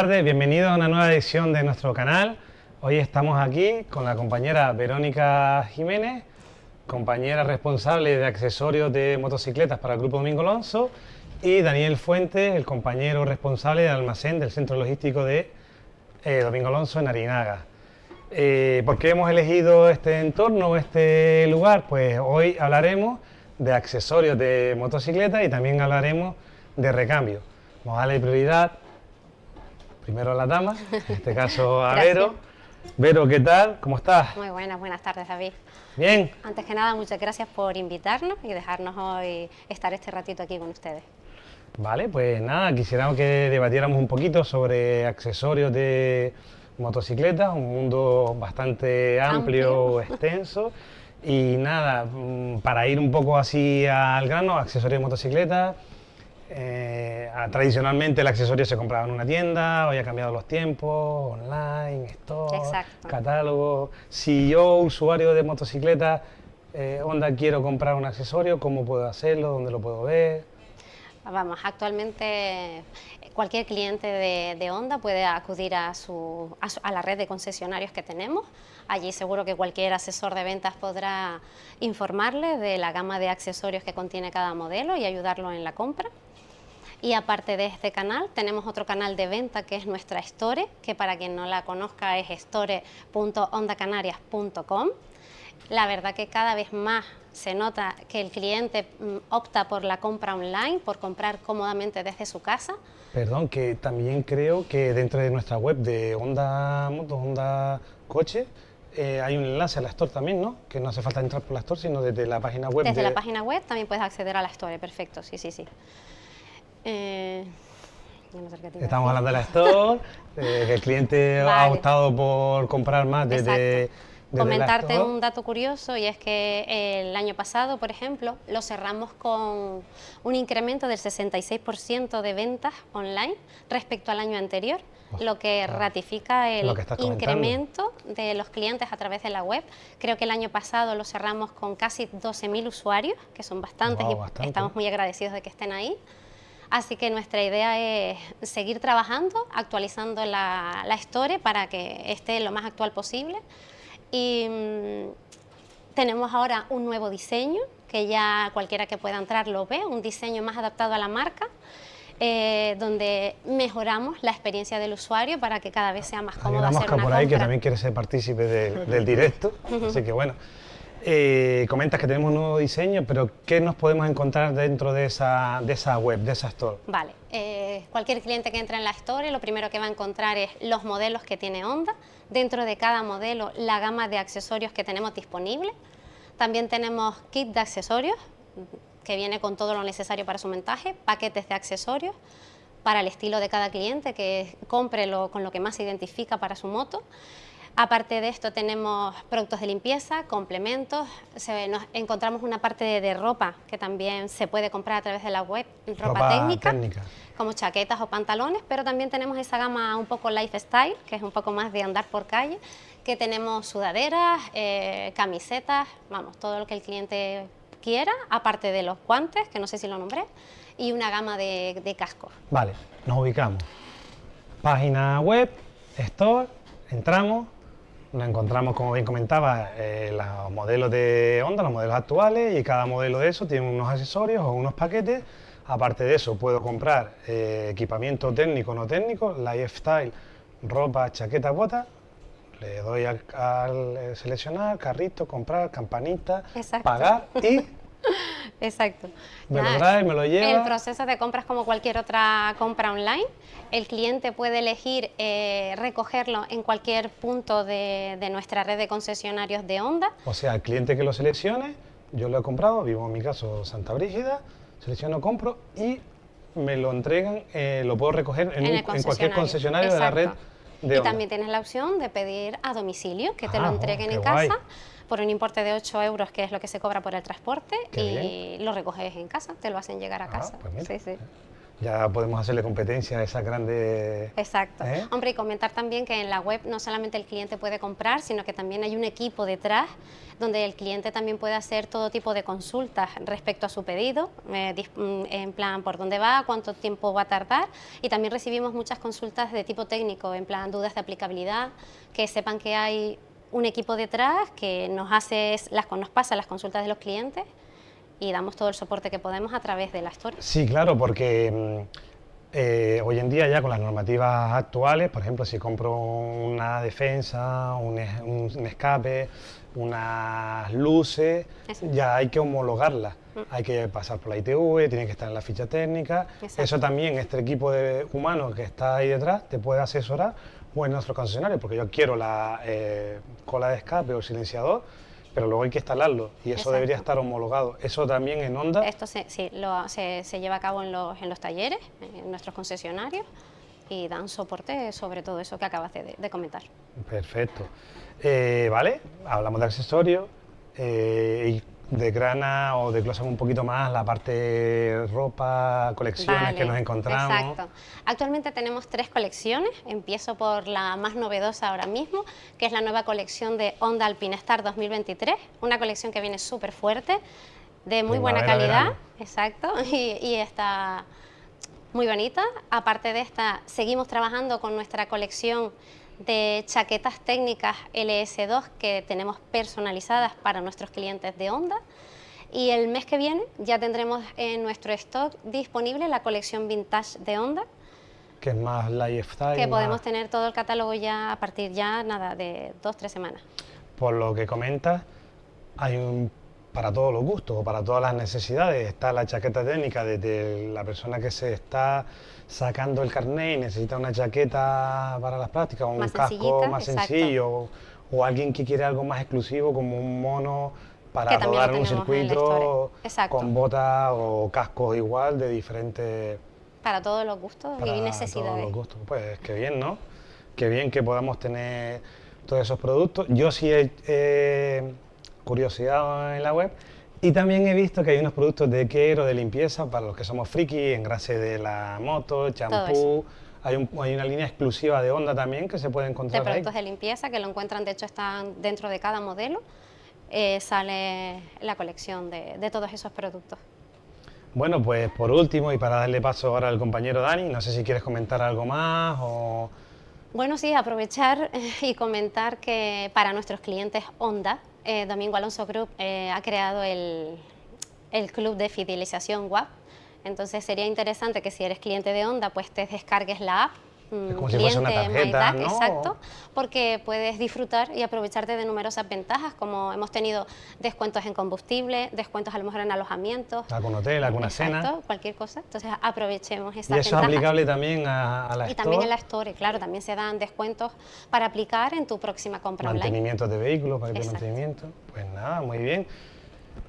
Tardes, bienvenidos a una nueva edición de nuestro canal. Hoy estamos aquí con la compañera Verónica Jiménez, compañera responsable de accesorios de motocicletas para el Grupo Domingo Alonso, y Daniel Fuentes, el compañero responsable del almacén del centro logístico de eh, Domingo Alonso en Arinaga. Eh, ¿Por qué hemos elegido este entorno, este lugar? Pues hoy hablaremos de accesorios de motocicleta y también hablaremos de recambio. Vamos a darle prioridad primero a la dama, en este caso a Vero. Vero, ¿qué tal? ¿Cómo estás? Muy buenas, buenas tardes David. Bien. Antes que nada, muchas gracias por invitarnos y dejarnos hoy estar este ratito aquí con ustedes. Vale, pues nada, quisiéramos que debatiéramos un poquito sobre accesorios de motocicletas, un mundo bastante amplio, extenso. Y nada, mm, para ir un poco así al grano, accesorios de motocicletas, eh, tradicionalmente el accesorio se compraba en una tienda, hoy ha cambiado los tiempos, online, store, catálogo. Si yo, usuario de motocicleta, eh, Honda, quiero comprar un accesorio, ¿cómo puedo hacerlo? ¿Dónde lo puedo ver? Vamos, actualmente cualquier cliente de, Honda puede acudir a, su, a, la red de concesionarios que tenemos. Allí seguro que cualquier asesor de ventas podrá informarle de la gama de accesorios que contiene cada modelo y ayudarlo en la compra. Y aparte de este canal, tenemos otro canal de venta que es nuestra Store, que para quien no la conozca es store.ondacanarias.com. La verdad que cada vez más se nota que el cliente mm, opta por la compra online, por comprar cómodamente desde su casa. Perdón, que también creo que dentro de nuestra web de Honda Motos, Honda Coche, eh, hay un enlace a la Store también, ¿no? Que no hace falta entrar por la Store, sino desde la página web. Desde la página web también puedes acceder a la Store, perfecto, sí, sí, sí. Eh, Estamos hablando de la Store, eh, que el cliente ha optado por comprar más desde... Comentarte un dato curioso y es que el año pasado, por ejemplo, lo cerramos con un incremento del 66% de ventas online respecto al año anterior, lo que ratifica el incremento de los clientes a través de la web. Creo que el año pasado lo cerramos con casi 12.000 usuarios, que son bastantes y estamos muy agradecidos de que estén ahí. Así que nuestra idea es seguir trabajando, actualizando la, la Store para que esté lo más actual posible. Y mm, tenemos ahora un nuevo diseño, que ya cualquiera que pueda entrar lo ve, un diseño más adaptado a la marca, eh, donde mejoramos la experiencia del usuario para que cada vez sea más cómodo hacer una por ahí que también quiere ser partícipe del directo, así que bueno. Eh, comentas que tenemos un nuevo diseño, pero ¿qué nos podemos encontrar dentro de esa, de esa web, de esa store? Vale, eh, cualquier cliente que entre en la store lo primero que va a encontrar es los modelos que tiene Honda, dentro de cada modelo la gama de accesorios que tenemos disponible, también tenemos kit de accesorios que viene con todo lo necesario para su montaje, paquetes de accesorios para el estilo de cada cliente que compre con lo que más se identifica para su moto, Aparte de esto tenemos productos de limpieza, complementos, nos encontramos una parte de, ropa que también se puede comprar a través de la web, ropa, técnica, como chaquetas o pantalones, pero también tenemos esa gama un poco lifestyle, que es un poco más de andar por calle, que tenemos sudaderas, eh, camisetas, vamos, todo lo que el cliente quiera, aparte de los guantes, que no sé si lo nombré, y una gama de, de cascos. Vale, nos ubicamos. Página web, store, entramos, nos encontramos, como bien comentaba, eh, los modelos de Honda, los modelos actuales, y cada modelo de eso tiene unos accesorios o unos paquetes. Aparte de eso, puedo comprar eh, equipamiento técnico o no técnico, lifestyle, ropa, chaqueta, botas. Le doy al, eh, seleccionar, carrito, comprar, campanita, pagar y Exacto. Me lo trae, me lo lleva. El proceso de compras como cualquier otra compra online. El cliente puede elegir eh, recogerlo en cualquier punto de, nuestra red de concesionarios de Honda. O sea, el cliente que lo seleccione, yo lo he comprado, vivo en mi caso Santa Brígida, selecciono, compro y me lo entregan, eh, lo puedo recoger en, cualquier concesionario de la red de Y también tienes la opción de pedir a domicilio, que te lo ah, entreguen en casa por un importe de 8 euros, que es lo que se cobra por el transporte, y lo recoges en casa, te lo hacen llegar a ah, casa. Pues sí, sí. ya podemos hacerle competencia a esas grandes... Exacto. ¿Eh? Hombre, y comentar también que en la web no solamente el cliente puede comprar, sino que también hay un equipo detrás donde el cliente también puede hacer todo tipo de consultas respecto a su pedido, eh, mm, en plan por dónde va, cuánto tiempo va a tardar y también recibimos muchas consultas de tipo técnico, en plan dudas de aplicabilidad, que sepan que hay un equipo detrás que nos, hace, las, nos pasa las consultas de los clientes y damos todo el soporte que podemos a través de la historia. Sí, claro, porque mm, eh, hoy en día ya con las normativas actuales, por ejemplo, si compro una defensa, un, escape, unas luces, ya hay que homologarlas. Mm. Hay que pasar por la ITV, tiene que estar en la ficha técnica. Eso también, este equipo de humanos que está ahí detrás te puede asesorar en nuestro concesionario, porque yo quiero la eh, cola de escape o silenciador, pero luego hay que instalarlo y eso debería estar homologado. ¿Eso también en Honda? Esto se, sí, se, lleva a cabo en los, en los, talleres, en nuestros concesionarios y dan soporte sobre todo eso que acabas de, comentar. Perfecto. Eh, vale, hablamos de accesorios eh, grana o desglosamos un poquito más la parte ropa, colecciones que nos encontramos. Exacto. Actualmente tenemos tres colecciones. Empiezo por la más novedosa ahora mismo, que es la nueva colección de Honda Alpinestar 2023. Una colección que viene súper fuerte, de muy buena calidad. Exacto. Y, y está muy bonita. Aparte de esta, seguimos trabajando con nuestra colección de chaquetas técnicas LS2 que tenemos personalizadas para nuestros clientes de Honda. Y el mes que viene ya tendremos en nuestro stock disponible la colección vintage de Honda. Que es más lifestyle. Que podemos tener todo el catálogo ya a partir ya nada de dos, tres semanas. Por lo que comentas, hay un para todos los gustos o para todas las necesidades. Está la chaqueta técnica desde la persona que se está sacando el carnet y necesita una chaqueta para las prácticas, o un casco más sencillo, o, alguien que quiere algo más exclusivo como un mono para rodar un circuito con botas o cascos igual de diferentes... Para todos los gustos y necesidades. Todos los gustos. Pues qué bien, ¿no? Qué bien que podamos tener todos esos productos. Yo sí he curiosidad en la web. Y también he visto que hay unos productos de care o de limpieza para los que somos friki, engrase de la moto, champú. Hay, hay, una línea exclusiva de Honda también que se puede encontrar. De productos de limpieza que lo encuentran, de hecho están dentro de cada modelo. Eh, sale la colección de, de todos esos productos. Bueno, pues por último y para darle paso ahora al compañero Dani, no sé si quieres comentar algo más o... Bueno, sí, aprovechar y comentar que para nuestros clientes Honda, eh, Domingo Alonso Group eh, ha creado el, el, club de fidelización WAP. Entonces sería interesante que si eres cliente de Honda, pues te descargues la app Mm, como si fuese una tarjeta, ¿no? Exacto, porque puedes disfrutar y aprovecharte de numerosas ventajas, como hemos tenido descuentos en combustible, descuentos a lo mejor en alojamientos. Algún hotel, alguna exacto, cena. cualquier cosa. Entonces aprovechemos esa ¿Y eso es aplicable también a, la Store? Y también en la Store, claro, también se dan descuentos para aplicar en tu próxima compra Mantenimiento de vehículos, para de mantenimiento. Pues nada, muy bien.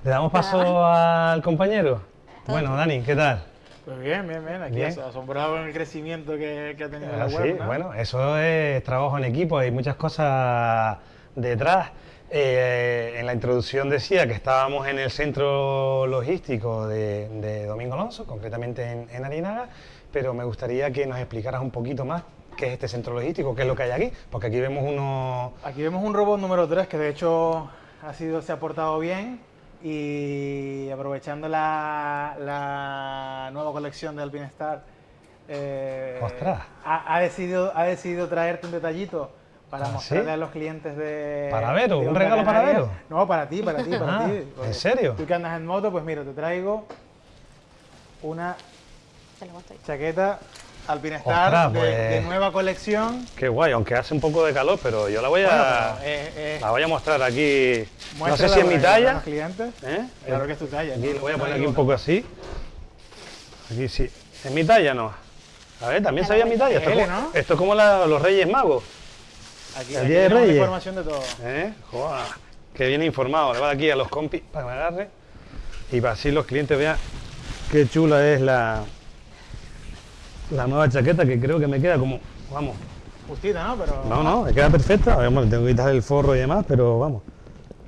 ¿Le damos paso al compañero? Bueno, Dani, ¿qué tal? Pues bien, bien, bien. Aquí asombrado con el crecimiento que, ha tenido la ah, web. Sí, bueno, eso es trabajo en equipo, hay muchas cosas detrás. Eh, en la introducción decía que estábamos en el centro logístico de, Domingo Alonso, concretamente en, en, Arinaga, pero me gustaría que nos explicaras un poquito más qué es este centro logístico, qué es lo que hay aquí, porque aquí vemos uno... Aquí vemos un robot número 3 que de hecho ha sido, se ha portado bien, y aprovechando la, nueva colección de Alpinestar, eh, ha, decidido, ha decidido traerte un detallito para ¿Ah, mostrarle a los clientes de... ¿Para Vero? ¿Un regalo para Vero? No, para ti, para ti, para ah, ti. ¿En serio? Tú que andas en moto, pues mira, te traigo una chaqueta Alpinestar de, pues. nueva colección. Qué guay, aunque hace un poco de calor, pero yo la voy a, eh, eh, la voy a mostrar aquí. No sé si es mi talla. clientes. ¿Eh? Claro que es tu talla. Aquí lo voy a poner aquí un poco así. Aquí sí. ¿Es mi talla no? A ver, también sabía mi talla. Esto, es como, esto es como los Reyes Magos. Aquí, el día de Reyes. información de todo. ¿Eh? Joder, que viene informado. Le va aquí a los compis para que me agarre. Y para así los clientes vean qué chula es la, la nueva chaqueta que creo que me queda como, vamos. Justita, ¿no? Pero... No, no, me queda perfecta. Bueno, tengo que quitar el forro y demás, pero vamos.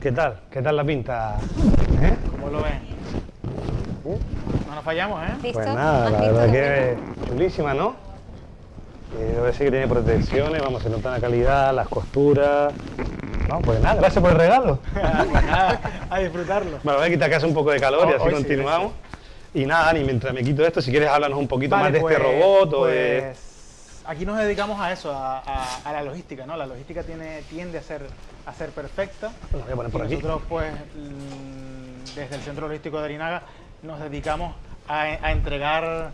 ¿Qué tal? ¿Qué tal la pinta? ¿Eh? ¿Cómo lo ven? ¿Eh? No nos fallamos, ¿eh? ¿Listo? Pues nada, ¿Has la verdad que chulísima, ¿no? Eh, debe decir que tiene protecciones, vamos, se nota la calidad, las costuras. No, pues nada, gracias por el regalo. Pues nada, a disfrutarlo. Bueno, voy a quitar que hace un poco de calor y Oh, así sí, continuamos. Y nada, Dani, mientras me quito esto, si quieres háblanos un poquito Vale, más de pues- este robot o de... pues, Aquí nos dedicamos a eso, a, a- a la logística, ¿no? La logística tiene, tiende a ser, a ser perfecta. Lo voy a poner por y aquí. nosotros, pues, mm, desde el Centro Logístico de Arinaga, nos dedicamos a, a entregar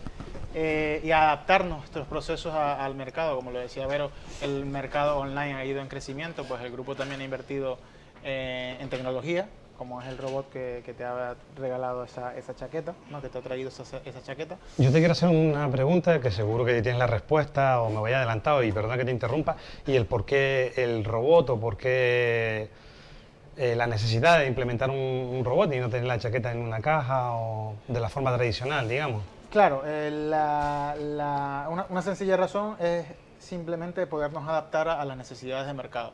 eh, y a adaptar nuestros procesos a- al mercado. Como lo decía Vero, el mercado online ha ido en crecimiento, pues el grupo también ha invertido eh, en tecnología, como es el robot que, que te ha regalado esa, esa chaqueta, ¿no? que te ha traído esa, esa chaqueta. Yo te quiero hacer una pregunta que seguro que tienes la respuesta o me voy adelantado y perdona que te interrumpa. Y el por qué el robot o por qué eh, la necesidad de implementar un, un robot y no tener la chaqueta en una caja o de la forma tradicional, digamos. Claro, eh, la- la- una, una sencilla razón es simplemente podernos adaptar a, a las necesidades de mercado.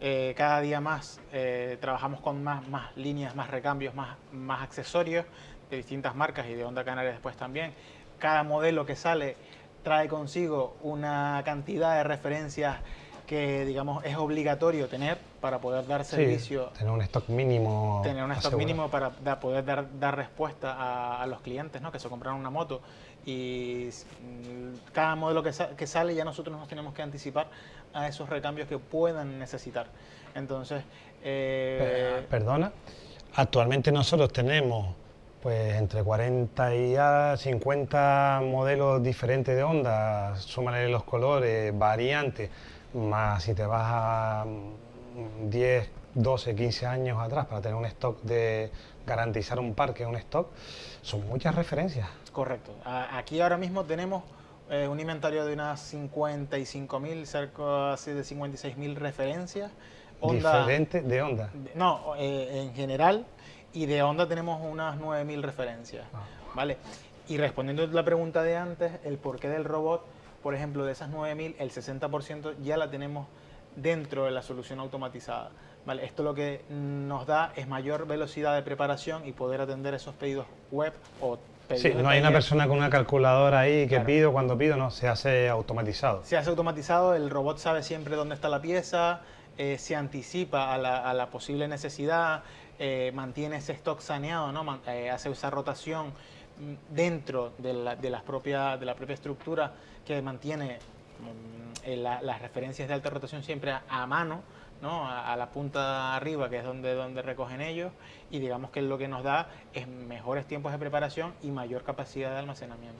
Eh, cada día más eh, trabajamos con más, más líneas, más recambios, más, más accesorios de distintas marcas y de Honda Canarias después también. Cada modelo que sale trae consigo una cantidad de referencias que digamos es obligatorio tener para poder dar Sí, servicio tener un stock mínimo. tener un stock asegurado. mínimo para da- poder dar, dar respuesta a, a los clientes ¿no? que se compraron una moto y mm, cada modelo que, sa- que sale ya nosotros nos tenemos que anticipar a esos recambios que puedan necesitar. Entonces, eh, Perdona. Actualmente nosotros tenemos pues entre 40 y a 50 modelos diferentes de Honda, súmale los colores, variantes, más si te vas a mm, 10, 12, 15 años atrás para tener un stock de garantizar un parque, un stock, son muchas referencias. Correcto. Aquí ahora mismo tenemos eh, un inventario de unas 55.000, cerca así de 56.000 referencias. Diferentes de Honda. No, eh, en general, y de Honda tenemos unas 9.000 referencias, Ah. ¿vale? Y respondiendo a la pregunta de antes, el porqué del robot, por ejemplo, de esas 9.000, el 60% ya la tenemos dentro de la solución automatizada, ¿vale? Esto lo que nos da es mayor velocidad de preparación y poder atender esos pedidos web o Sí, no hay una persona con una calculadora ahí que Claro. pido cuando pido, no, se hace automatizado. Se hace automatizado, el robot sabe siempre dónde está la pieza, eh, se anticipa a la, a la posible necesidad, eh, mantiene ese stock saneado, ¿no? Eh, hace esa rotación mm, dentro de la, de las propia, de la propia estructura que mantiene mm, la- las referencias de alta rotación siempre a, a mano, ¿no? a, a la punta arriba, que es donde, donde recogen ellos, y digamos que lo que nos da es mejores tiempos de preparación y mayor capacidad de almacenamiento.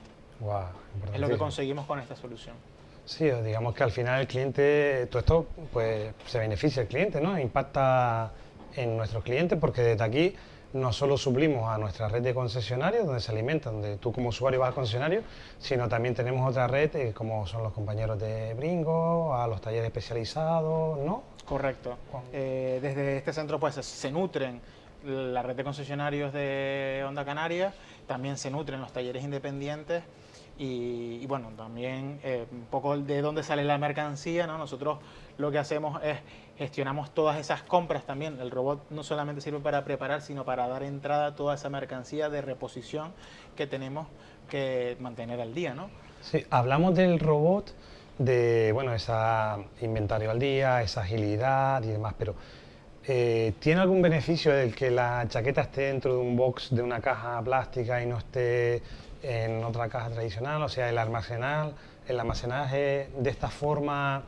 Es lo que conseguimos con esta solución. Sí, digamos que al final el cliente, todo esto pues se beneficia el cliente, ¿no? Impacta en nuestros clientes porque desde aquí no solo suplimos a nuestra red de concesionarios donde se alimentan, donde tú como usuario vas al concesionario, sino también tenemos otra red eh, como son los compañeros de Bringo, a los talleres especializados, ¿no? Correcto. Eh, desde este centro pues se- se nutren la red de concesionarios de Onda Canaria, también se nutren los talleres independientes y, y, bueno, también eh, un poco de dónde sale la mercancía, ¿no? Nosotros lo que hacemos es gestionamos todas esas compras también. El robot no solamente sirve para preparar, sino para dar entrada a toda esa mercancía de reposición que tenemos que mantener al día, ¿no? Sí, hablamos del robot, de, bueno, esa inventario al día, esa agilidad y demás, pero eh, ¿tiene algún beneficio el que la chaqueta esté dentro de un box de una caja plástica y no esté en otra caja tradicional? O sea, el almacenar, el almacenaje de esta forma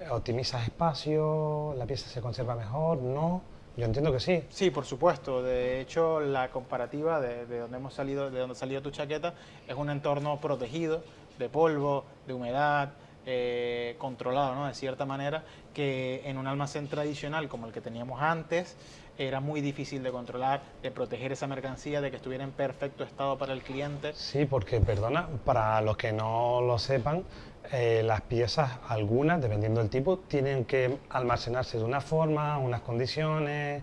eh, optimiza espacio, la pieza se conserva mejor, ¿no? Yo entiendo que sí. Sí, por supuesto. De hecho, la comparativa de, de donde hemos salido, de donde salió tu chaqueta, es un entorno protegido de polvo, de humedad, eh, controlado, ¿no? De cierta manera, que en un almacén tradicional como el que teníamos antes era muy difícil de controlar, de proteger esa mercancía, de que estuviera en perfecto estado para el cliente. Sí, porque, perdona, para los que no lo sepan, eh, las piezas, algunas, dependiendo del tipo, tienen que almacenarse de una forma, unas condiciones,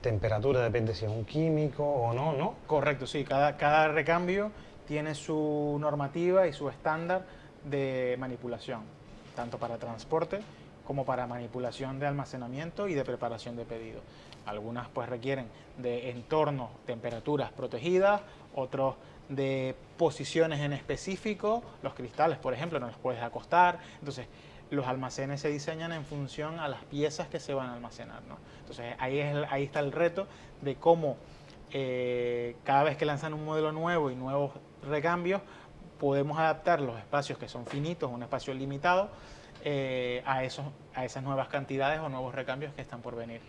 temperatura, depende si es un químico o no, ¿no? Correcto, sí. Cada, cada recambio tiene su normativa y su estándar de manipulación, tanto para transporte como para manipulación de almacenamiento y de preparación de pedido. Algunas pues requieren de entornos, temperaturas protegidas, otros de posiciones en específico, los cristales por ejemplo no los puedes acostar, entonces los almacenes se diseñan en función a las piezas que se van a almacenar. ¿no? Entonces ahí, es ahí está el reto de cómo eh, cada vez que lanzan un modelo nuevo y nuevos recambios, podemos adaptar los espacios que son finitos, un espacio limitado, eh, a, esos, a esas nuevas cantidades o nuevos recambios que están por venir.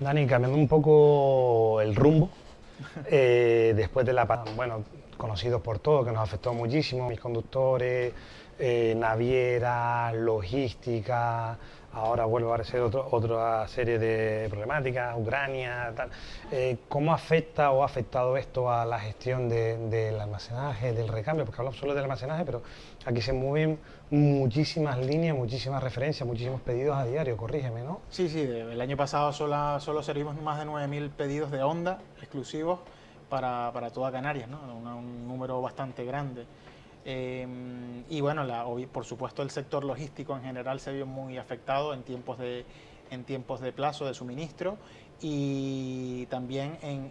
Dani, cambiando un poco el rumbo, eh, después de la bueno, conocidos por todos, que nos afectó muchísimo, mis conductores, eh, naviera, logística, ahora vuelve a aparecer otra serie de problemáticas, Ucrania, tal. Eh, ¿Cómo afecta o ha afectado esto a la gestión del almacenaje, del recambio? Porque hablamos solo del almacenaje, pero aquí se mueven muchísimas líneas, muchísimas referencias, muchísimos pedidos a diario, corrígeme, ¿no? Sí, sí, el año pasado solo, solo servimos más de 9.000 pedidos de Honda exclusivos para, para toda Canarias, ¿no? un número bastante grande. Em, y bueno, por supuesto el sector logístico en general se vio muy afectado en tiempos de, en tiempos de plazo de suministro y también en,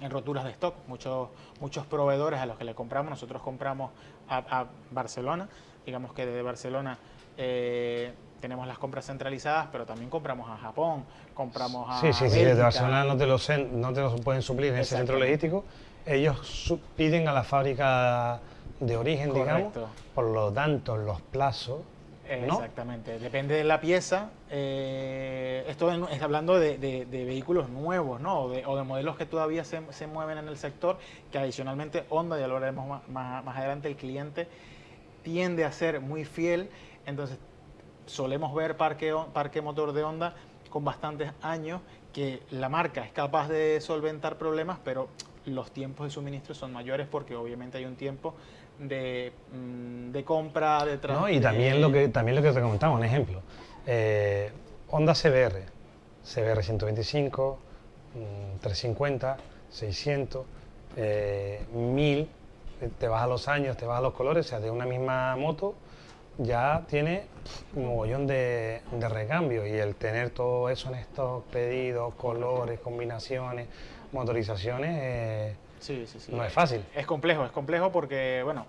en, roturas de stock. Muchos, muchos proveedores a los que le compramos, nosotros compramos a, Barcelona, digamos que desde Barcelona eh, tenemos las compras centralizadas, pero también compramos a Japón, compramos a Sí, sí, sí, desde Barcelona no te los no te pueden suplir en ese centro logístico. Ellos piden a la fábrica de origen, digamos, por lo tanto los plazos. Exactamente, depende de la pieza. Eh, esto es hablando de, vehículos nuevos, ¿no? O de, modelos que todavía se, mueven en el sector, que adicionalmente Honda, ya lo veremos más, adelante, el cliente tiende a ser muy fiel, entonces solemos ver parque, parque motor de Honda con bastantes años que la marca es capaz de solventar problemas, pero los tiempos de suministro son mayores porque obviamente hay un tiempo de, mm, de compra, de No, y también lo que también lo que te comentaba, un ejemplo. Eh, Honda CBR, CBR 125, 350, 600, 1000, te vas a los años, te vas a los colores, o sea, de una misma moto ya tiene un mogollón de, de recambio y el tener todo eso en estos pedidos, colores, combinaciones, motorizaciones, eh, sí, sí, sí. no es fácil. Es complejo, es complejo porque, bueno,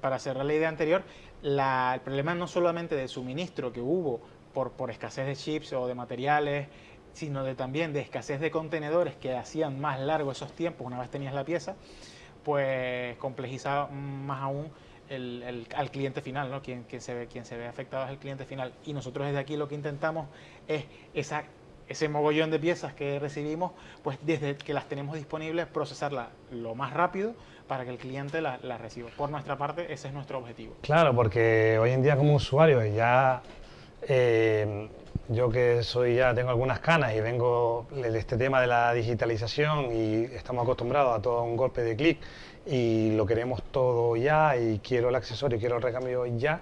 para cerrar la idea anterior, el problema no solamente de suministro que hubo por, por escasez de chips o de materiales, sino de también de escasez de contenedores que hacían más largo esos tiempos una vez tenías la pieza, pues complejizaba más aún el, al cliente final, ¿no? Quien, se ve, quien se ve afectado es el cliente final. Y nosotros desde aquí lo que intentamos es esa ese mogollón de piezas que recibimos, pues desde que las tenemos disponibles, procesarla lo más rápido para que el cliente las la reciba. Por nuestra parte, ese es nuestro objetivo. Claro, porque hoy en día como usuario ya... Eh, yo que soy ya tengo algunas canas y vengo de este tema de la digitalización y estamos acostumbrados a todo un golpe de clic y lo queremos todo ya y quiero el accesorio, quiero el recambio ya,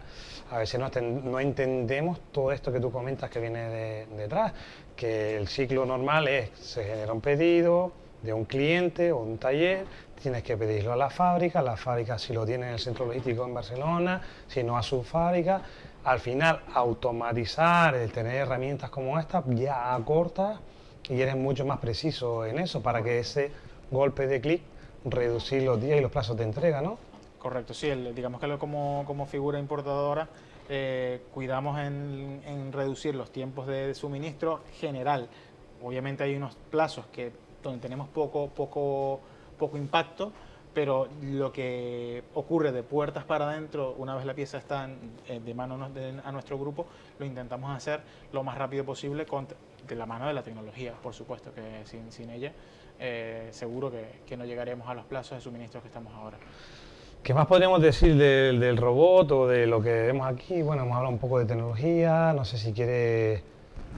a veces no, no entendemos todo esto que tú comentas que viene detrás, que el ciclo normal es, se genera un pedido de un cliente o un taller, tienes que pedirlo a la fábrica, la fábrica si lo tiene en el centro logístico en Barcelona, si no a su fábrica, al final automatizar, el tener herramientas como esta ya acorta y eres mucho más preciso en eso para que ese golpe de clic reducir los días y los plazos de entrega, ¿no? Correcto, sí, digamos que como, como figura importadora eh, cuidamos en, reducir los tiempos de, suministro general. Obviamente hay unos plazos que, donde tenemos poco, poco, poco impacto, pero lo que ocurre de puertas para adentro, una vez la pieza está de mano a nuestro grupo, lo intentamos hacer lo más rápido posible con, de la mano de la tecnología, por supuesto, que sin, sin ella eh, seguro que, no llegaremos a los plazos de suministro que estamos ahora. ¿Qué más podríamos decir del, robot o de lo que vemos aquí? Bueno, hemos hablado un poco de tecnología, no sé si quiere...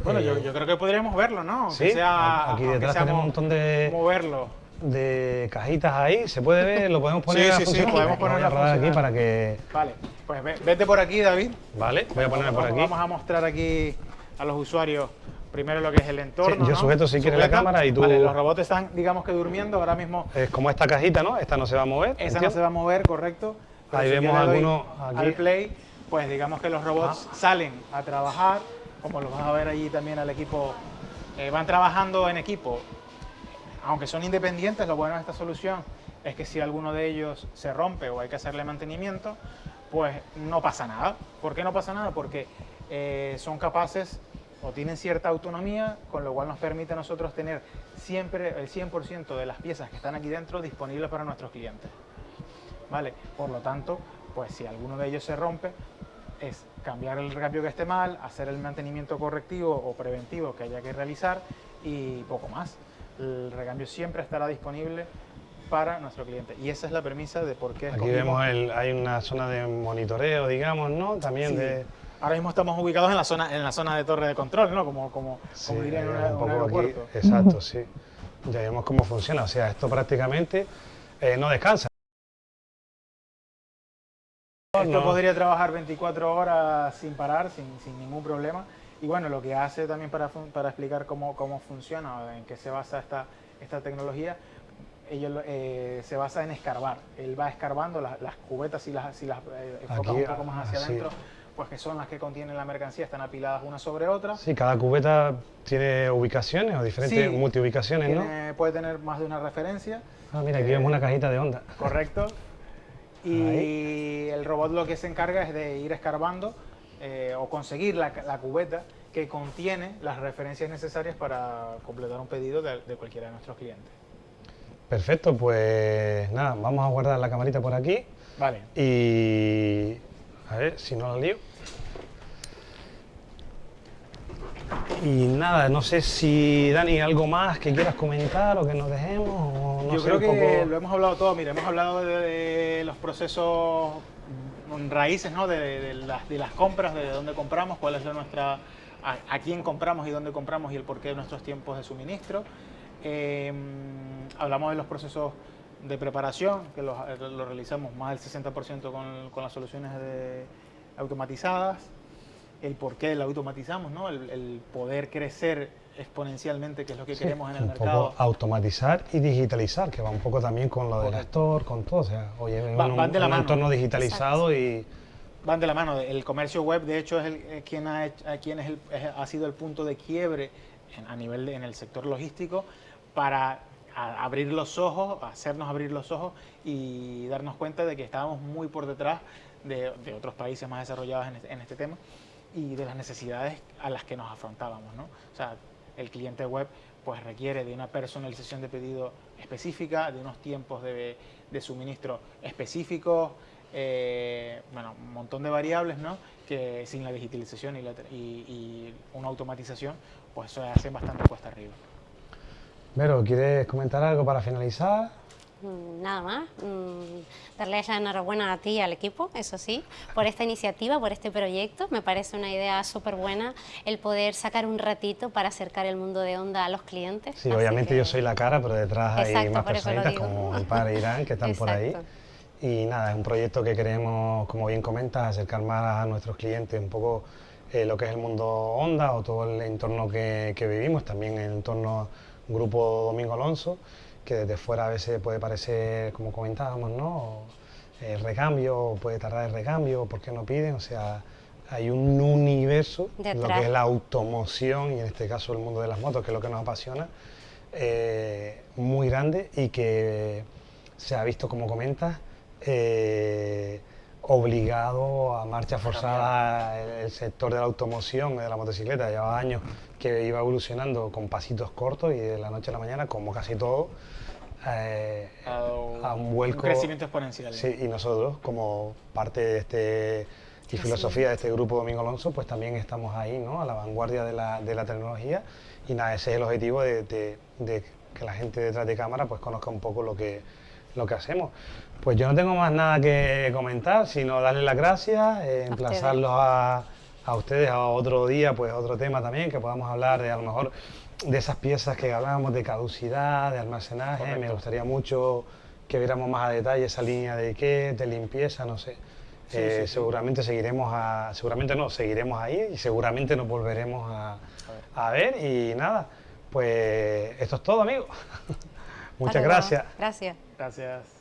Bueno, yo, creo que podríamos verlo, ¿no? Sí, aquí detrás tenemos un montón de... Moverlo. De cajitas ahí, ¿se puede ver? ¿Lo podemos poner sí, sí, sí, podemos poner aquí para que... Vale, pues vete por aquí, David. Vale, voy a poner por aquí. Vamos a mostrar aquí a los usuarios primero lo que es el entorno. yo sujeto si quieres la cámara y tú. Vale, los robots están, digamos que durmiendo ahora mismo. Es como esta cajita, ¿no? Esta no se va a mover. Esa no se va a mover, correcto. Ahí vemos algunos aquí. Al play, pues digamos que los robots salen a trabajar, como los vas a ver allí también al equipo, eh, van trabajando en equipo. Aunque son independientes, lo bueno de esta solución es que si alguno de ellos se rompe o hay que hacerle mantenimiento, pues no pasa nada. ¿Por qué no pasa nada? Porque eh, son capaces o tienen cierta autonomía, con lo cual nos permite a nosotros tener siempre el 100% de las piezas que están aquí dentro disponibles para nuestros clientes. ¿Vale? Por lo tanto, pues si alguno de ellos se rompe, es cambiar el recambio que esté mal, hacer el mantenimiento correctivo o preventivo que haya que realizar y poco más. El recambio siempre estará disponible para nuestro cliente. Y esa es la premisa de por qué... Aquí vemos, el, hay una zona de monitoreo, digamos, ¿no? También de... Ahora mismo estamos ubicados en la zona, en la zona de torre de control, ¿no? Como, como, como diría en un aeropuerto. exacto, sí. Ya vemos cómo funciona. O sea, esto prácticamente eh, no descansa. Esto podría trabajar 24 horas sin parar, sin, sin, ningún problema. Y bueno, lo que hace también para, para explicar cómo, cómo funciona, en qué se basa esta, esta tecnología, ellos eh, se basa en escarbar. Él va escarbando las, cubetas, si las, si las eh, un poco más hacia adentro, pues que son las que contienen la mercancía, están apiladas una sobre otra. Sí, cada cubeta tiene ubicaciones o diferentes multiubicaciones, ¿no? Puede tener más de una referencia. Ah, mira, aquí vemos una cajita de onda. Correcto. Y el robot lo que se encarga es de ir escarbando eh, o conseguir la, cubeta que contiene las referencias necesarias para completar un pedido de, cualquiera de nuestros clientes. Perfecto, pues nada, vamos a guardar la camarita por aquí. Vale. Y a ver si no la lío. Y nada, no sé si Dani, algo más que quieras comentar o que nos dejemos. Yo creo que lo hemos hablado todo, mira, hemos hablado de, los procesos raíces, ¿no? De, las, compras, de dónde compramos, cuál es nuestra, a, quién compramos y dónde compramos y el porqué de nuestros tiempos de suministro. Em, hablamos de los procesos de preparación, que lo, realizamos más del 60% con, con las soluciones automatizadas el por qué lo automatizamos, ¿no? el, poder crecer exponencialmente, que es lo que queremos en el mercado. automatizar y digitalizar, que va un poco también con lo del actor, con todo. O sea, oye, van, un, de la mano. entorno digitalizado y... Van de la mano. El comercio web, de hecho, es el, quien, ha, quien es el, ha sido el punto de quiebre a nivel en el sector logístico para abrir los ojos, hacernos abrir los ojos y darnos cuenta de que estábamos muy por detrás de, otros países más desarrollados en este, en este tema y de las necesidades a las que nos afrontábamos. ¿no? O sea, el cliente web pues requiere de una personalización de pedido específica, de unos tiempos de, de suministro específicos, eh, bueno, un montón de variables, ¿no? Que sin la digitalización y, y, una automatización, pues eso hace bastante cuesta arriba. Vero, ¿quieres comentar algo para finalizar? Mm, nada más, mm, darles la enhorabuena a ti y al equipo, eso sí, por esta iniciativa, por este proyecto. Me parece una idea súper buena el poder sacar un ratito para acercar el mundo de onda a los clientes. Sí, obviamente yo soy la cara, pero detrás hay más personitas como el padre Irán que están por ahí. Y nada, es un proyecto que queremos, como bien comentas, acercar más a nuestros clientes un poco eh, lo que es el mundo onda o todo el entorno que, que vivimos, también el entorno Grupo Domingo Alonso que desde fuera a veces puede parecer, como comentábamos, ¿no? El recambio, puede tardar el recambio, ¿por qué no piden? O sea, hay un universo, lo que es la automoción y en este caso el mundo de las motos, que es lo que nos apasiona, eh, muy grande y que se ha visto, como comentas, eh, obligado a marcha forzada el, sector de la automoción, de la motocicleta, lleva años que iba evolucionando con pasitos cortos y de la noche a la mañana, como casi todo, eh, a, un, vuelco. crecimiento exponencial. Sí, y nosotros, como parte de este y filosofía de este grupo Domingo Alonso, pues también estamos ahí, ¿no? A la vanguardia de la, de la tecnología y nada, ese es el objetivo de, de, que la gente detrás de cámara pues conozca un poco lo que, lo que hacemos. Pues yo no tengo más nada que comentar, sino darles las gracias, eh, emplazarlos a, a, ustedes a otro día, pues otro tema también, que podamos hablar de a lo mejor de esas piezas que hablábamos de caducidad, de almacenaje, me gustaría mucho que viéramos más a detalle esa línea de qué, de limpieza, no sé. Eh, seguramente seguiremos a, seguramente no, seguiremos ahí y seguramente nos volveremos a, a ver y nada, pues esto es todo amigos. Muchas gracias. Gracias. Gracias.